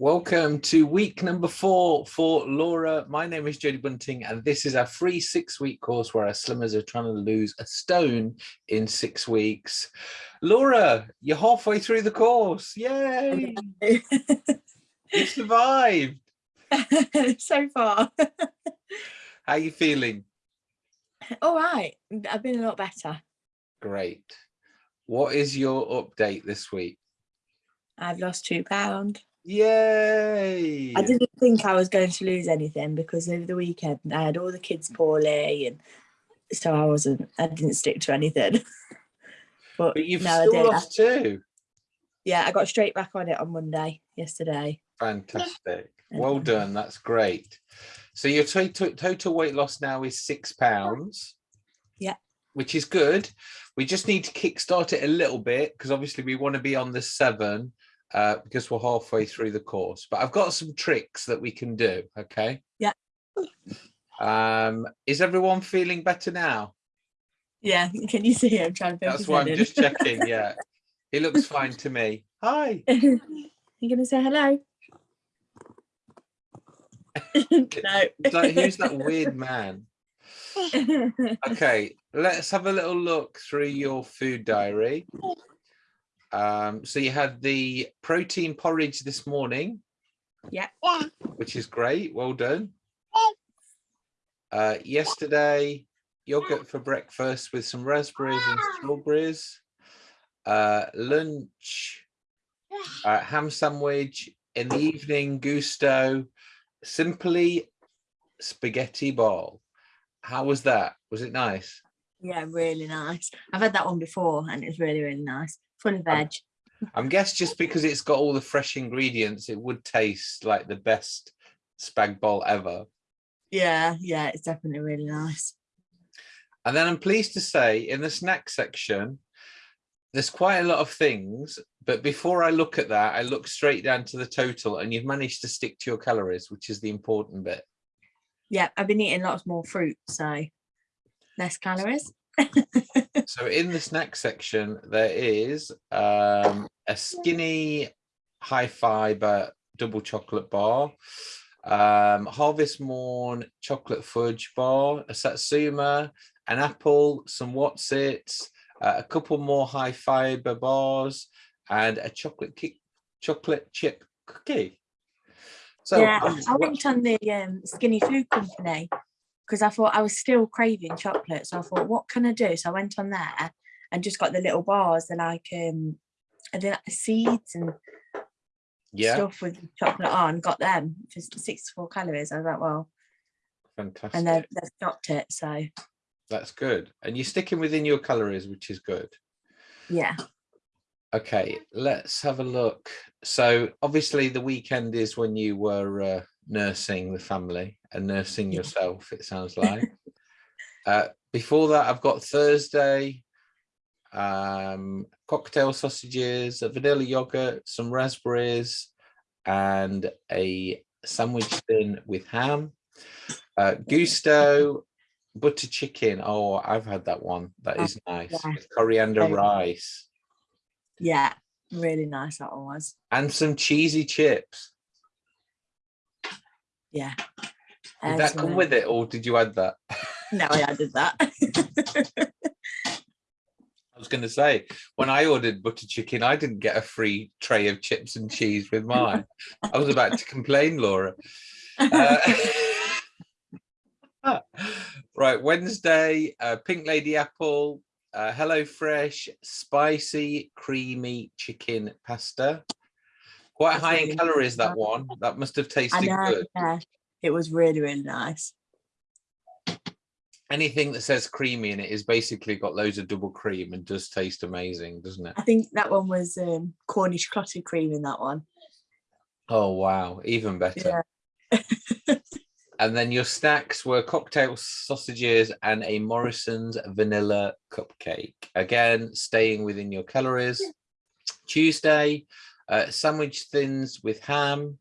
Welcome to week number four for Laura. My name is Jodie Bunting, and this is our free six week course where our slimmers are trying to lose a stone in six weeks. Laura, you're halfway through the course. Yay! you survived. so far. How are you feeling? All right. I've been a lot better. Great. What is your update this week? I've lost two pounds. Yay! I didn't think I was going to lose anything because over the weekend I had all the kids poorly and so I wasn't, I didn't stick to anything. but, but you've still I lost I, two. Yeah, I got straight back on it on Monday, yesterday. Fantastic. Well done. That's great. So your total total weight loss now is six pounds. Yeah. Which is good. We just need to kickstart it a little bit because obviously we want to be on the seven uh, because we're halfway through the course. But I've got some tricks that we can do, okay? Yeah. Um, is everyone feeling better now? Yeah, can you see him trying to That's why I'm in. just checking, yeah. He looks fine to me. Hi. you gonna say hello? no. like, who's that weird man? okay, let's have a little look through your food diary. Um, so you had the protein porridge this morning. Yeah. Which is great. Well done. Uh, yesterday, yogurt for breakfast with some raspberries and strawberries. Uh, lunch, uh, ham sandwich. In the evening, Gousto. Simply spaghetti ball. How was that? Was it nice? Yeah, really nice. I've had that one before and it's really, really nice full of veg. I'm guess just because it's got all the fresh ingredients, it would taste like the best spag bol ever. Yeah, yeah, it's definitely really nice. And then I'm pleased to say in the snack section, there's quite a lot of things, but before I look at that, I look straight down to the total and you've managed to stick to your calories, which is the important bit. Yeah, I've been eating lots more fruit, so less calories so in the snack section, there is um, a skinny high fiber double chocolate bar, um, Harvest Morn chocolate fudge bar, a Satsuma, an apple, some Wotsits, uh, a couple more high fiber bars, and a chocolate kick, chocolate chip cookie. So yeah, I went on the um, Skinny Food Company because I thought I was still craving chocolate. So I thought, what can I do? So I went on there and just got the little bars. They're like um I did like seeds and yeah stuff with chocolate on, got them for 64 calories. I was like, well, fantastic. And they've, they've stopped it. So that's good. And you're sticking within your calories, which is good. Yeah. Okay, let's have a look. So obviously the weekend is when you were uh, nursing the family and nursing yourself, it sounds like. uh, before that, I've got Thursday, um, cocktail sausages, a vanilla yogurt, some raspberries, and a sandwich thin with ham. Uh, Gousto, butter chicken. Oh, I've had that one. That is nice. Yeah. Coriander rice. Yeah, really nice that one was. And some cheesy chips. Yeah. Did that come with it or did you add that? No, I added that. I was going to say, when I ordered butter chicken, I didn't get a free tray of chips and cheese with mine. I was about to complain, Laura. Uh, right, Wednesday, uh, Pink Lady Apple, uh, Hello Fresh, spicy, creamy chicken pasta. Quite high in calories, that one. That must have tasted know, good. Yeah. It was really, really nice. Anything that says creamy in it is basically got loads of double cream and does taste amazing, doesn't it? I think that one was um, Cornish clotted cream in that one. Oh, wow. Even better. Yeah. and then your snacks were cocktail sausages and a Morrison's vanilla cupcake. Again, staying within your calories. Tuesday, uh, sandwich thins with ham,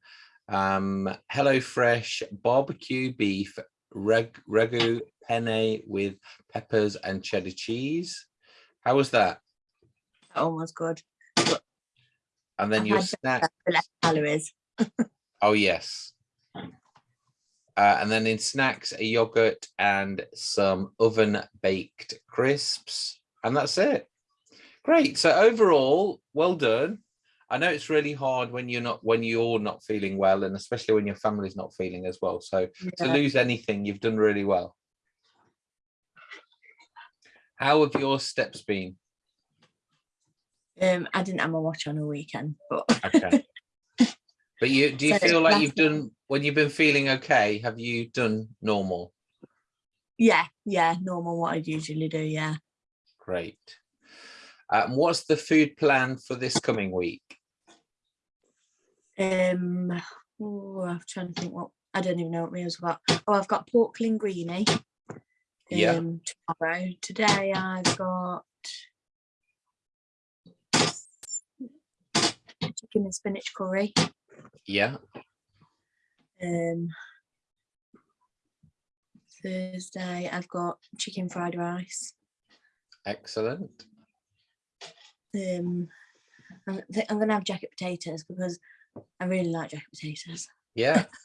um, HelloFresh barbecue beef reg ragu penne with peppers and cheddar cheese. How was that? Oh, was good. And then I your snack. Less calories. Oh, yes. Uh, and then in snacks, a yogurt and some oven baked crisps. And that's it. Great. So overall, well done. I know it's really hard when you're not when you're not feeling well, and especially when your family's not feeling as well. So Yeah. to lose anything, you've done really well. How have your steps been? Um, I didn't have my watch on a weekend, but Okay. But you do you So feel like you've done when you've been feeling okay? Have you done normal? yeah, yeah, normal what I'd usually do. Yeah. Great. Um, what's the food plan for this coming week? Um, oh, I'm trying to think what I don't even know what meals I've got. Oh, I've got pork linguine. Yeah. Um, tomorrow. Today I've got chicken and spinach curry. Yeah. Um, Thursday I've got chicken fried rice. Excellent. Um, I'm, I'm gonna have jacket potatoes because I really like jacket potatoes. Yeah.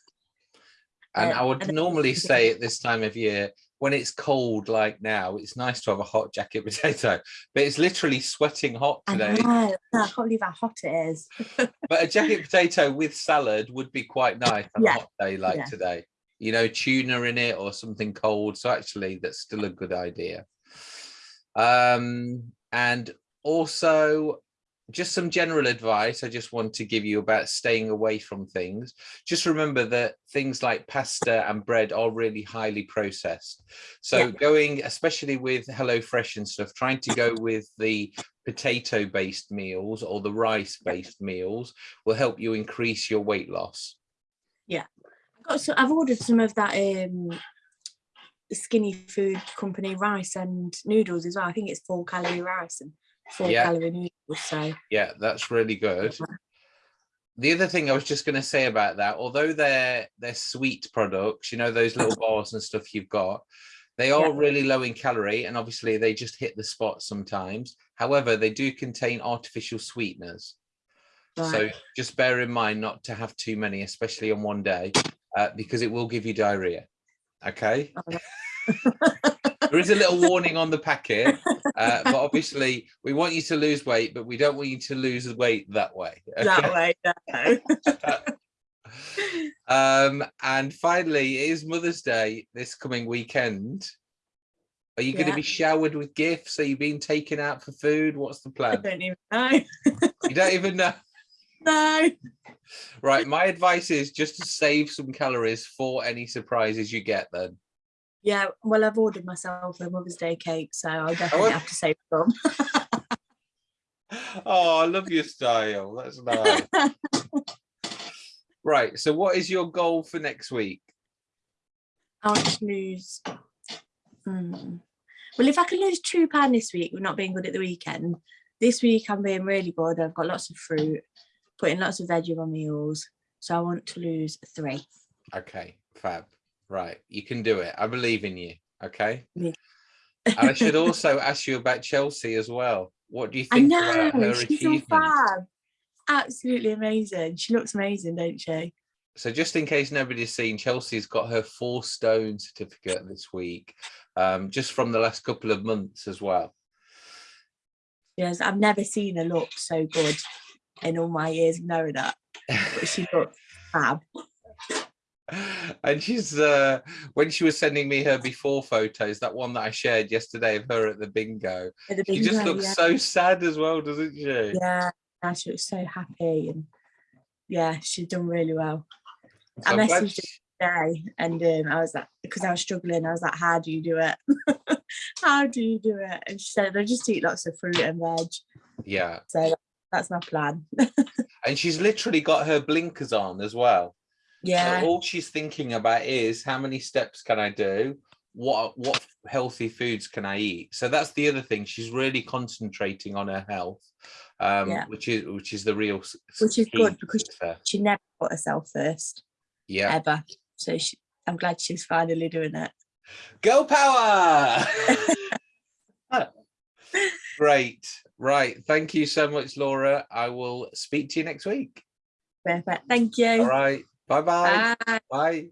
And Uh, I would normally say at this time of year, when it's cold like now, it's nice to have a hot jacket potato, but it's literally sweating hot I today. know, I can't believe how hot it is. But a jacket potato with salad would be quite nice on Yeah, a hot day like yeah. today. You know, tuna in it or something cold. So actually, that's still a good idea. Um, and also, just some general advice I just want to give you about staying away from things. Just remember that things like pasta and bread are really highly processed. So Yeah. going, especially with HelloFresh and stuff, trying to go with the potato based meals or the rice based meals will help you increase your weight loss. I've, got some, I've ordered some of that um, skinny food company rice and noodles as well. I think it's four calorie rice and four Yeah. So Yeah, that's really good. The other thing I was just going to say about that, although they're they're sweet products, you know those little bars and stuff you've got, they are Yeah. really low in calorie, and obviously they just hit the spot sometimes. However, they do contain artificial sweeteners, so just bear in mind not to have too many, especially on one day, uh, because it will give you diarrhea. Okay. there is a little warning on the packet, uh, but obviously we want you to lose weight, but we don't want you to lose weight that way. that way. No. Um, and finally, it is Mother's Day this coming weekend. Are you going to be showered with gifts? Are you being taken out for food? What's the plan? I don't even know. you don't even know. No. Right. My advice is just to save some calories for any surprises you get then. Yeah, well, I've ordered myself a Mother's Day cake, so I'll definitely have- have to save some. Oh, I love your style. That's nice. right. So what is your goal for next week? I want to lose. Hmm. Well, if I can lose two pound this week, with not being good at the weekend. This week I'm being really good. I've got lots of fruit, putting lots of veg in my meals. So I want to lose three. Okay, fab. Right, you can do it. I believe in you. Okay. Yeah. and I should also ask you about Chelsea as well. What do you I think know about her she's fab. Absolutely amazing. She looks amazing, don't she? So just in case nobody's seen, Chelsea's got her four stone certificate this week, um, just from the last couple of months as well. Yes, I've never seen her look so good in all my years of knowing her. But she looks fab. And she's uh when she was sending me her before photos that one that i shared yesterday of her at the bingo At the she just looks yeah. so sad as well doesn't she yeah, yeah, she looks so happy and yeah, she's done really well. So I messaged her today and um, I was like, because I was struggling, I was like, how do you do it? how do you do it? And she said, I just eat lots of fruit and veg. yeah So that's my plan. and she's literally got her blinkers on as well So yeah, all she's thinking about is how many steps can i do what what healthy foods can i eat so that's the other thing she's really concentrating on her health um Yeah. which is which is the real Which is good because- success. she never put herself first yeah ever. So she, I'm glad she's finally doing it. Go power! Great. Right. Thank you so much, Laura. I will speak to you next week. Perfect. Thank you. All right. Bye bye. Bye. bye.